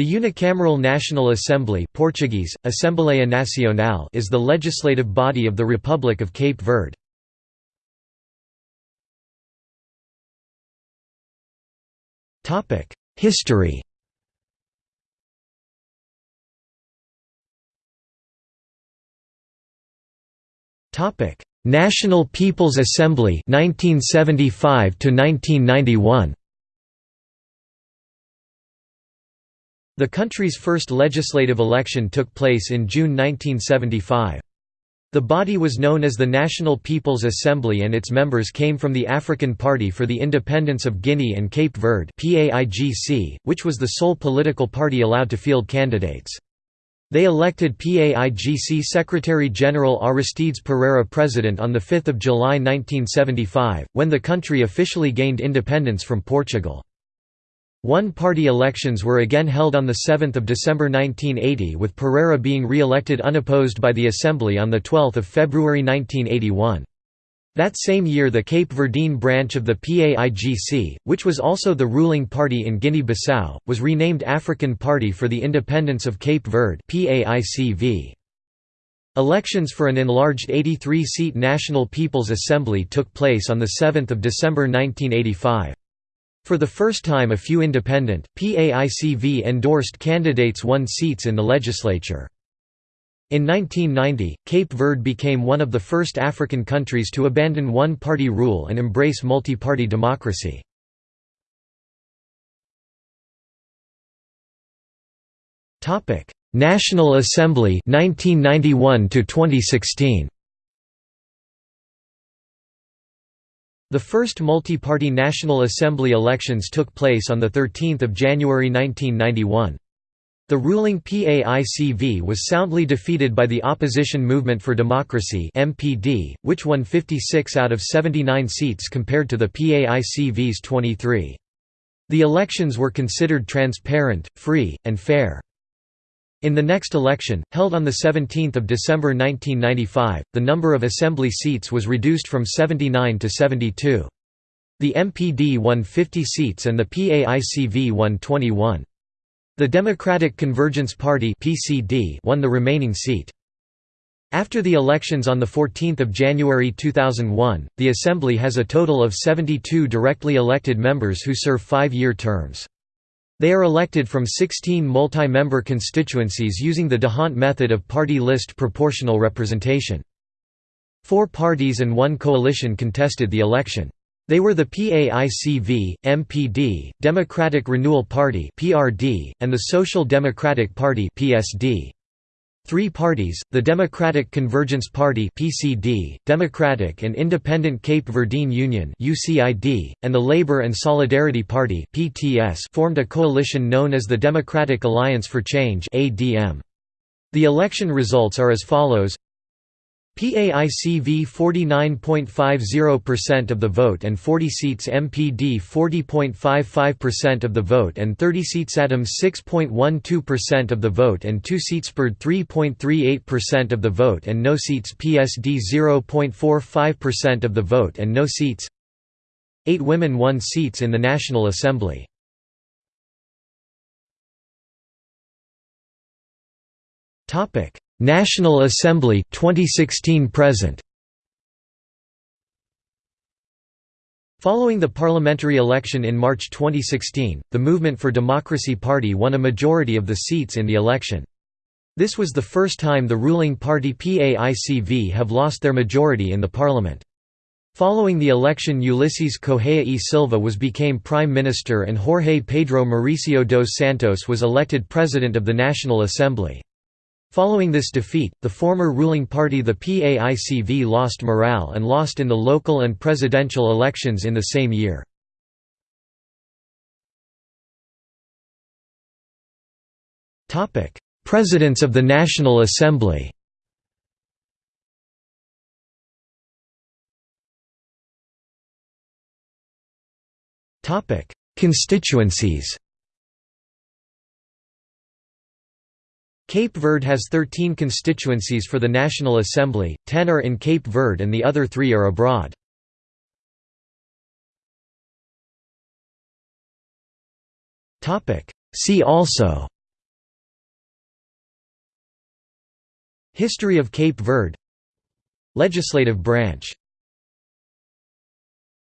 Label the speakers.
Speaker 1: The Unicameral National Assembly Portuguese, Assembleia Nacional is the legislative body of the Republic of Cape Verde. History National People's Assembly 1975 to 1991 The country's first legislative election took place in June 1975. The body was known as the National People's Assembly and its members came from the African Party for the Independence of Guinea and Cape Verde which was the sole political party allowed to field candidates. They elected PAIGC Secretary-General Aristides Pereira president on 5 July 1975, when the country officially gained independence from Portugal. One-party elections were again held on 7 December 1980 with Pereira being re-elected unopposed by the Assembly on 12 February 1981. That same year the Cape Verdean branch of the PAIGC, which was also the ruling party in Guinea-Bissau, was renamed African Party for the Independence of Cape Verde. Elections for an enlarged 83-seat National People's Assembly took place on 7 December 1985. For the first time a few independent, PAICV-endorsed candidates won seats in the legislature. In 1990, Cape Verde became one of the first African countries to abandon one-party rule and embrace multi-party democracy. National Assembly 1991 to 2016 The first multi-party National Assembly elections took place on 13 January 1991. The ruling PAICV was soundly defeated by the Opposition Movement for Democracy MPD, which won 56 out of 79 seats compared to the PAICV's 23. The elections were considered transparent, free, and fair. In the next election, held on 17 December 1995, the number of assembly seats was reduced from 79 to 72. The MPD won 50 seats and the PAICV won 21. The Democratic Convergence Party won the remaining seat. After the elections on 14 January 2001, the Assembly has a total of 72 directly elected members who serve five-year terms. They are elected from 16 multi-member constituencies using the D'Hondt method of party list proportional representation. Four parties and one coalition contested the election. They were the PAICV, MPD, Democratic Renewal Party (PRD), and the Social Democratic Party (PSD). Three parties, the Democratic Convergence Party (PCD), Democratic and Independent Cape Verdean Union (UCID), and the Labour and Solidarity Party (PTS), formed a coalition known as the Democratic Alliance for Change (ADM). The election results are as follows: PAICV 49.50% of the vote and 40 seats MPD 40.55% of the vote and 30 seats ADM 6.12% of the vote and 2 seats PERD 3.38% of the vote and no seats PSD 0.45% of the vote and no seats 8 women won seats in the National Assembly. Topic National Assembly 2016 present Following the parliamentary election in March 2016, the Movement for Democracy Party won a majority of the seats in the election. This was the first time the ruling party PAICV have lost their majority in the parliament. Following the election Ulisses Correia e Silva was became Prime Minister and Jorge Pedro Mauricio dos Santos was elected President of the National Assembly. Following this defeat, the former ruling party the PAICV lost morale and lost in the local and presidential elections in the same year. Presidents of the National Assembly Constituencies Cape Verde has 13 constituencies for the National Assembly, 10 are in Cape Verde and the other three are abroad. See also History of Cape Verde Legislative branch